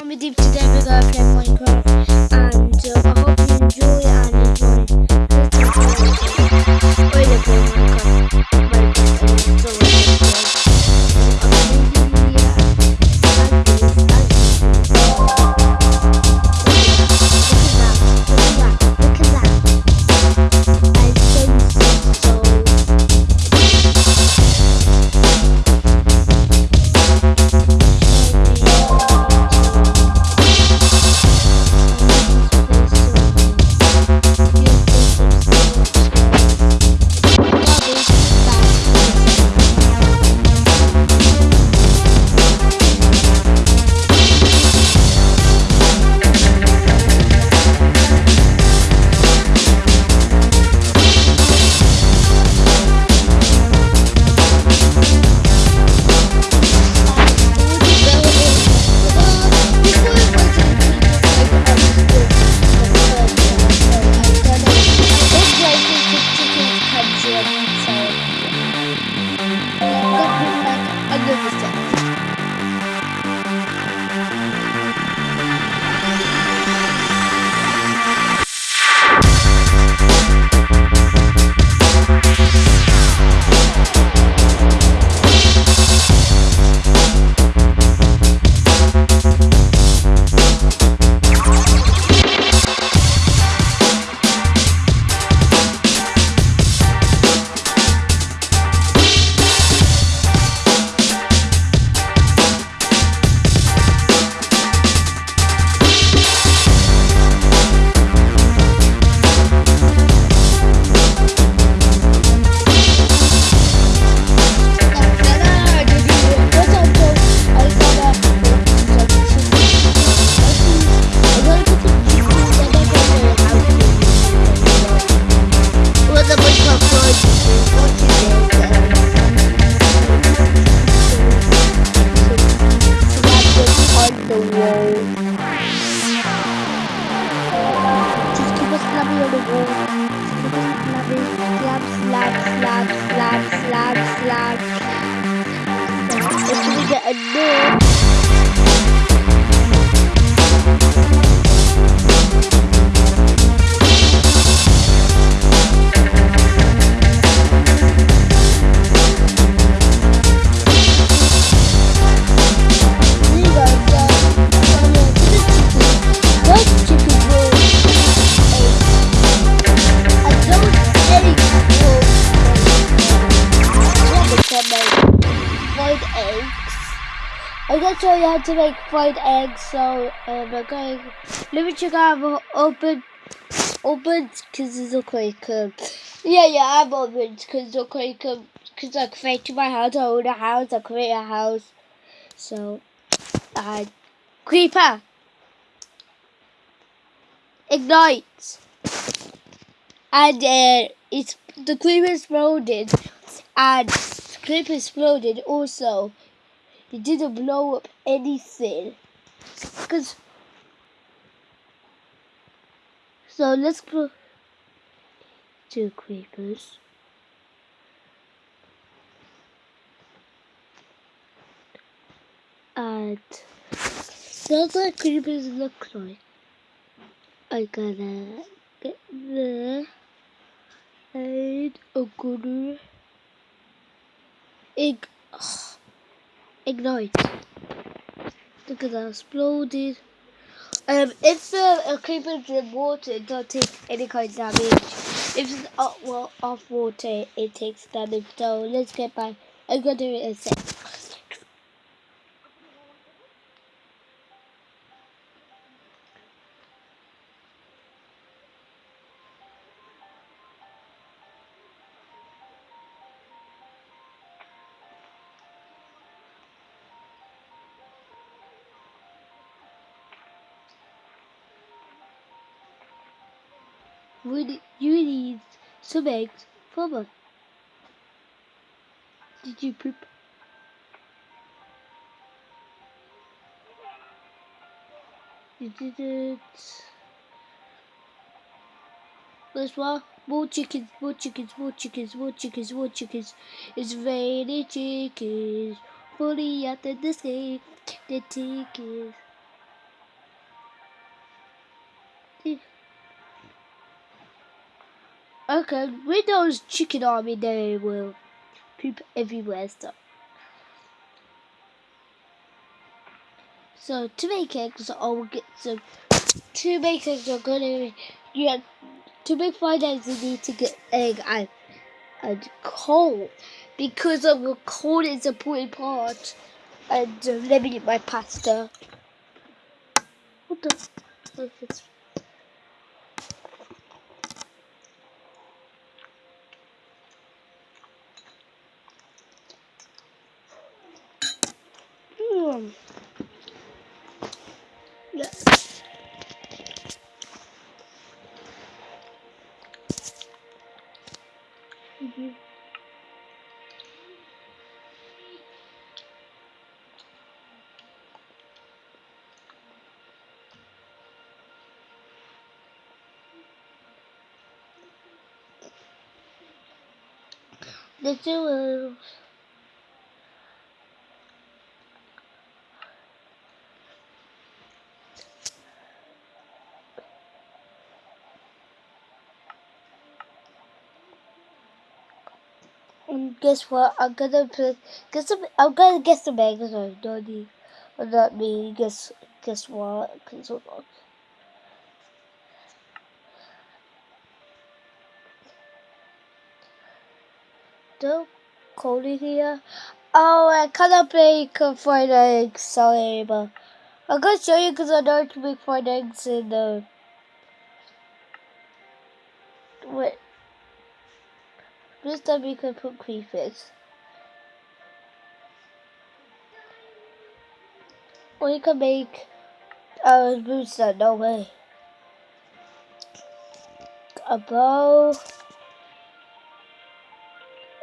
Mommy Deep today we're gonna play Minecraft and uh, I hope you enjoy and enjoy the I'm you how to make fried eggs. So um, I'm going. Let me check out the open. Open because it's look like um, yeah yeah I'm open because look like um, because I created my house I own a house I create a house so uh, creeper ignite and uh, it's the creeper exploded and the creeper exploded also it didn't blow up anything. Because so let's go two creepers. And that's what creepers look like. I gotta get there and I'm gonna ig ignite. Look at that exploded. Um, if the a creeper is in water, it don't take any kind of damage. If it's off, well, off water, it takes damage. So let's get back. I'm gonna do it in a sec. Need, you need some eggs from us. Did you poop? You didn't. There's one. More chickens, more chickens, more chickens, more chickens, more chickens. It's raining chickens. Fully out the sky. The chickens. Okay, with those chicken army, they will poop everywhere. So, so to make eggs, I will get some. To make eggs, I'm gonna yeah. To make fried eggs, you need to get egg and and coal because of the coal is a important part. And uh, let me get my pasta. What the? poem. Mm-hmm. The two. And guess what? I'm gonna put guess some, I'm gonna some eggs on Donnie. Or not me. Guess guess what? Cause hold on. Don't Cody here. Oh, I cannot fried eggs. Sorry, but I'm gonna show you because I know how to make eggs in the. This time we can put. Or you can make uh, booster, no way. A bow.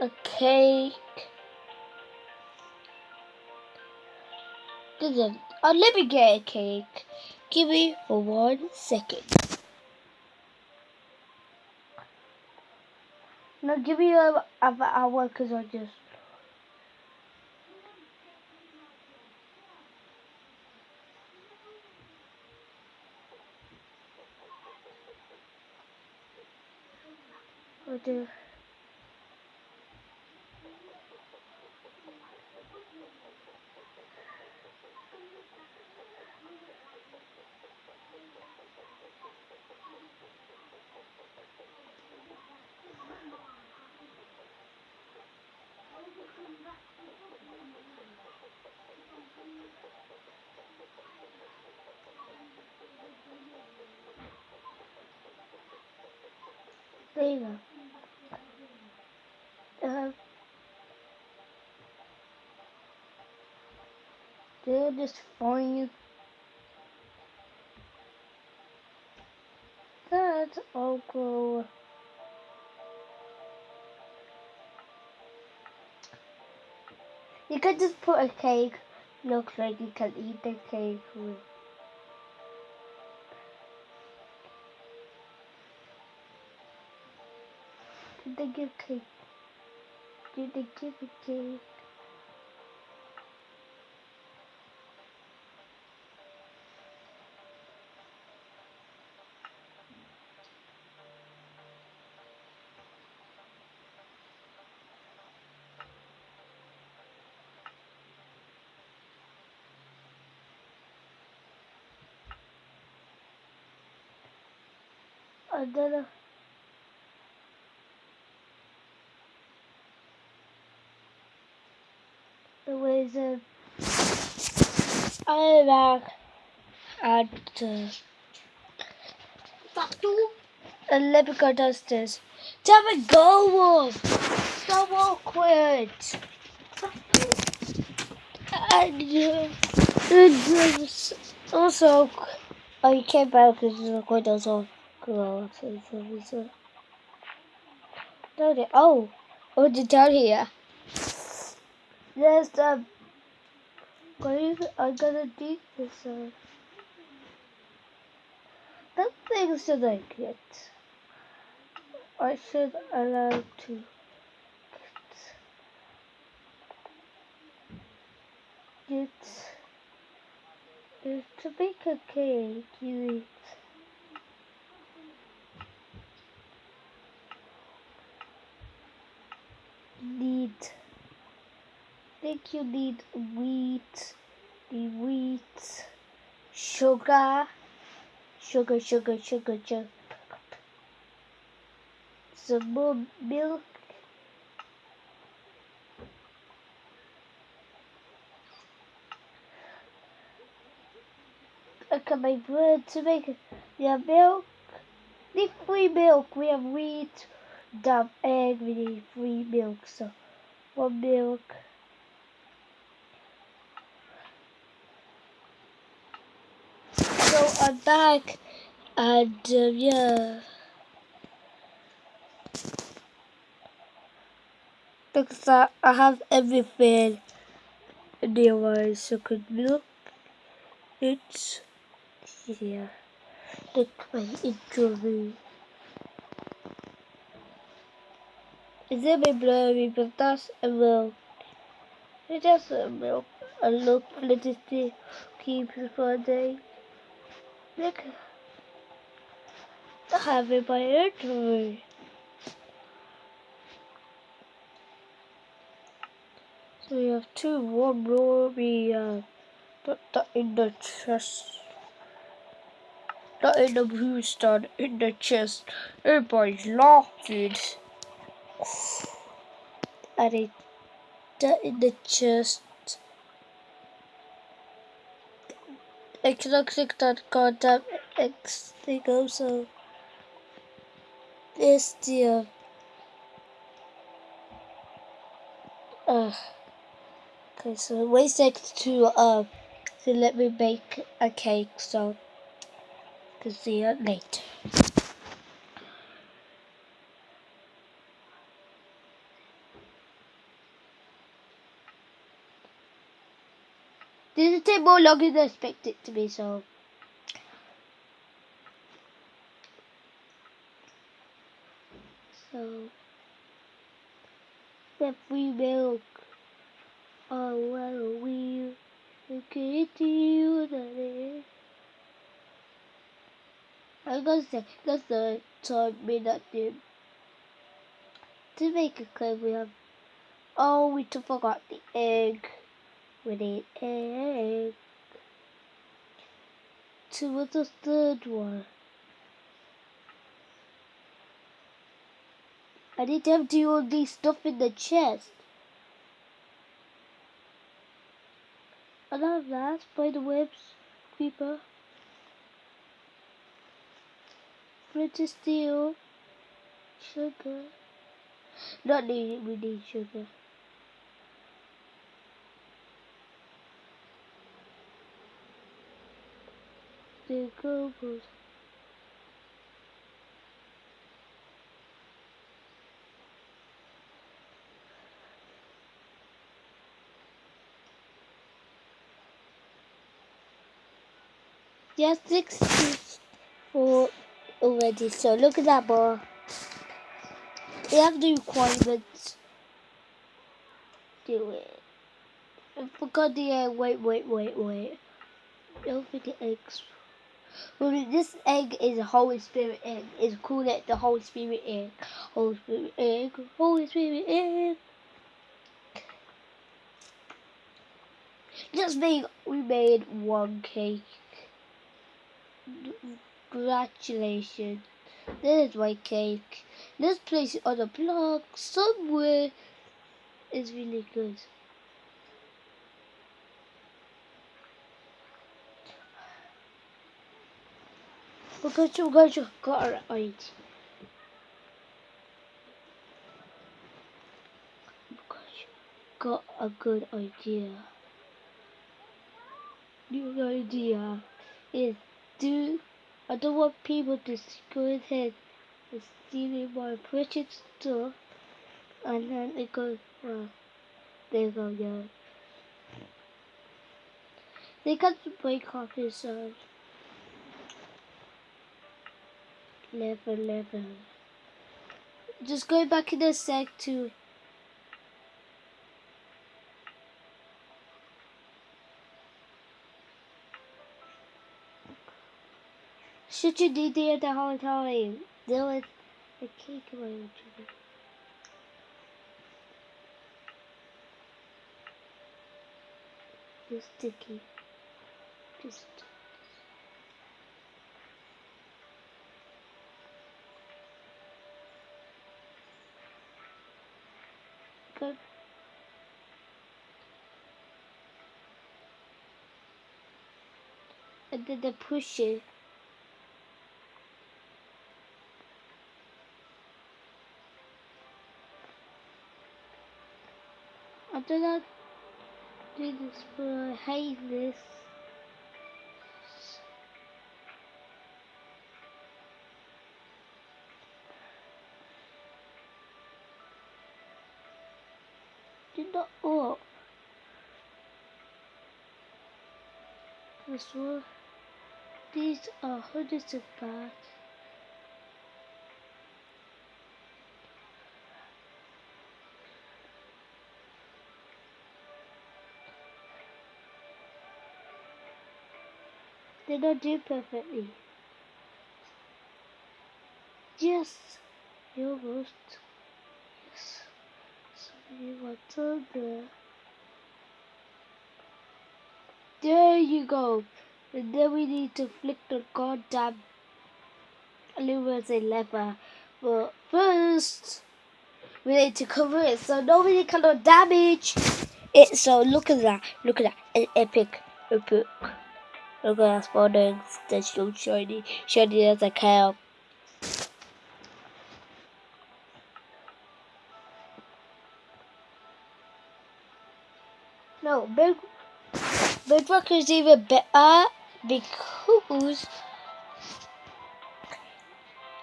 A cake. Me get a cake. Give me for one second. No, give a, a hour because I just. I do. You go. Uh, they're just fine. That's all cool. You could just put a cake. Looks like you can eat the cake with. Did they give cake? Did they give a cake? I The wizard. I'm back at uh, and me go downstairs. Tell me go Wolf! So awkward! And, uh, and uh, also, oh, you came back because the windows on. Go so, so, so. Down here. Oh, oh, the down here. There's the grave. I gotta dig this up. That thing should I get? I should allow to. Get, get to make a cake, you eat. need think you need wheat, the wheat, sugar, sugar, sugar, sugar, sugar, some more milk. Look at my bread to make. We milk. Need free milk. We have wheat, dump egg. We need free milk. So one milk. So I'm back, and um, yeah. Because that I have everything nearby, so could milk. It's here. Look my intro Is it my blurry, but that's a milk. It's just a milk. I look it keep it for a day. Look. Have by intro. So we have two, one more, uh, put that in the chest. Not in the boosted, in the chest. Everybody's laughing. And it that in the chest. I cannot click that goddamn X thing also. This dear. Uh, okay, so wait second to uh to let me make a cake so can see it later. Take more longer than I expected to be, so. So. The free milk. Oh, well, we get to you that I'm gonna say that's the time me not did. To make it clear, we have. Oh, we forgot the egg with an egg. To what's the third one? I need to empty all these stuff in the chest. I love that, spider webs, creeper. Flint steel, sugar. Not needed, we need sugar. The global Yes, 64 already, so look at that bar. We have the requirements. Do it. I forgot the, uh, wait, wait, wait, wait. Don't forget eggs. Well, this egg is a Holy Spirit egg. It's called it the Holy Spirit egg. Holy Spirit egg. Holy Spirit egg. Just made, we made one cake. Congratulations. This is my cake. This place it on the block somewhere is really good. You guys got an idea. got a good idea. New idea is do I don't want people to go ahead and steal my precious stuff and then they go well they go yeah. They got to break off his level level. Just go back in the sec to Should you do there the whole time? Deal with the cake away This sticky. Just. Good. And then they push it. I do this, but I This. These are hundreds of bags. They don't do perfectly. Yes, you almost. Yes, somebody wants on there. There you go. And then we need to flick the goddamn luminous lever. But first, we need to cover it so nobody cannot damage it. So look at that. Look at that. An epic, epic. Look at that spawning. That's so shiny. Shiny as a cow. No, big Bedrock is even better because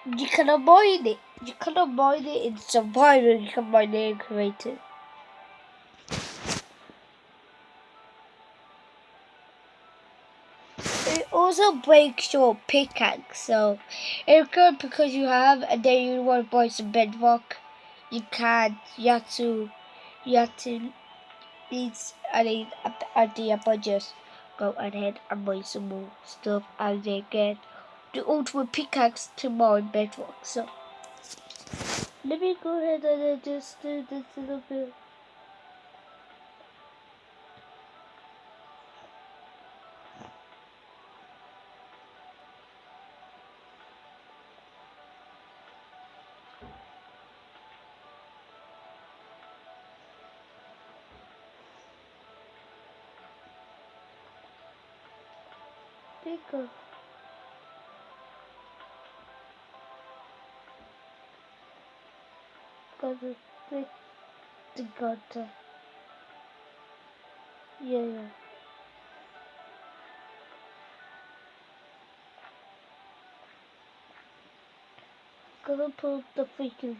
you can avoid it. You can avoid it in survival. You can mine it in Creative. it. Also breaks your pickaxe, so it's good because you have, and then you want to buy some bedrock. You can't. You have to. You have to. Needs. I idea, but just go ahead and buy some more stuff, and then get the ultimate pickaxe to mine bedrock. So let me go ahead and just do this little bit. Pickle. Got the thick the gutter. Yeah, yeah. Gonna pull the freaking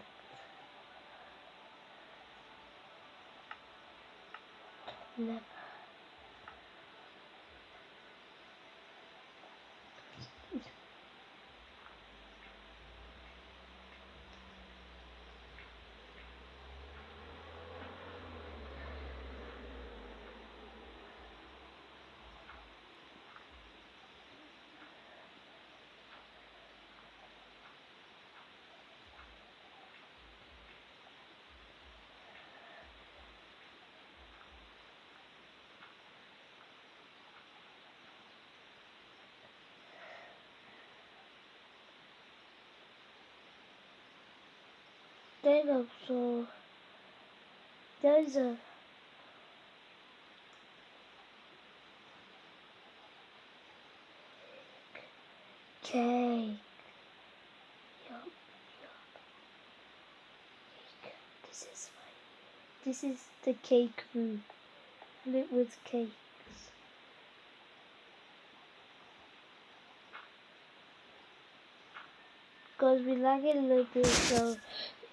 lever. Then also there's a cake. Yup, yup. This is my. This is the cake room. Lit with cakes. Because we like it a little bit, so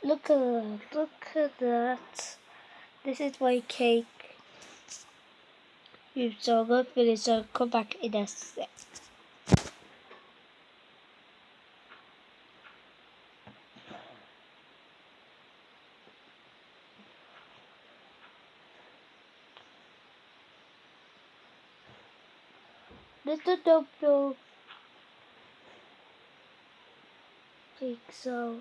look at that. Look at that. This is my cake. So I'm gonna finish, so come back in a sec. Little dope. Cake so.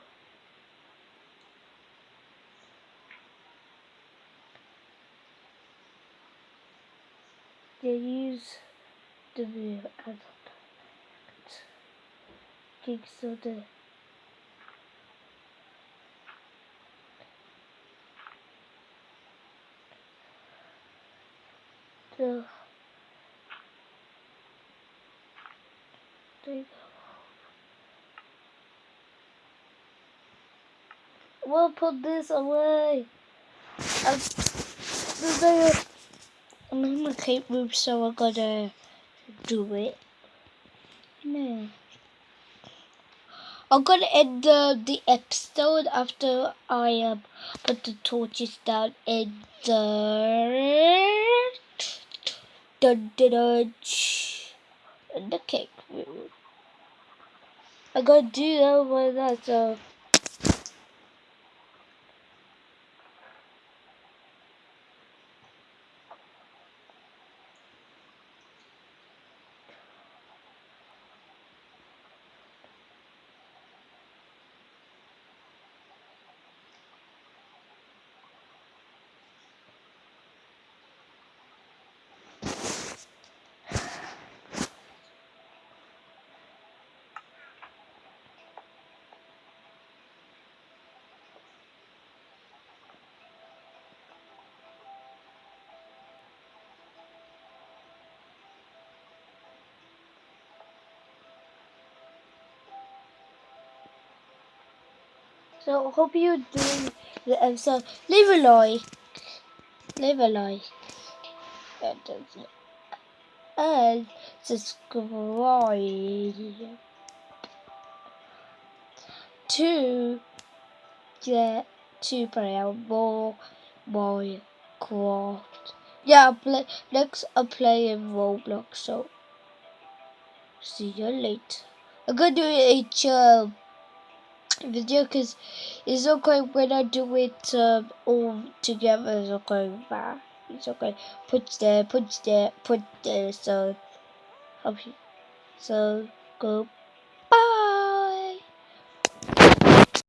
They use the Kickstarter. So, there you go. We'll put this away. I'm, I'm in my cape room, so I gotta do it. No. I'm gonna end the, the episode after I um, put the torches down in the dun, dun, dun, in the cake room. I'm gonna do that one that's uh So hope you're doing the episode. Leave a like. Leave a like. And subscribe to get to play more Minecraft. Yeah, play, next I play in Roblox. So see you later. I'm gonna do a um, video because it's okay when I do it um, all together. It's okay, bad. It's okay. Put there, put there, put there. So. So, go.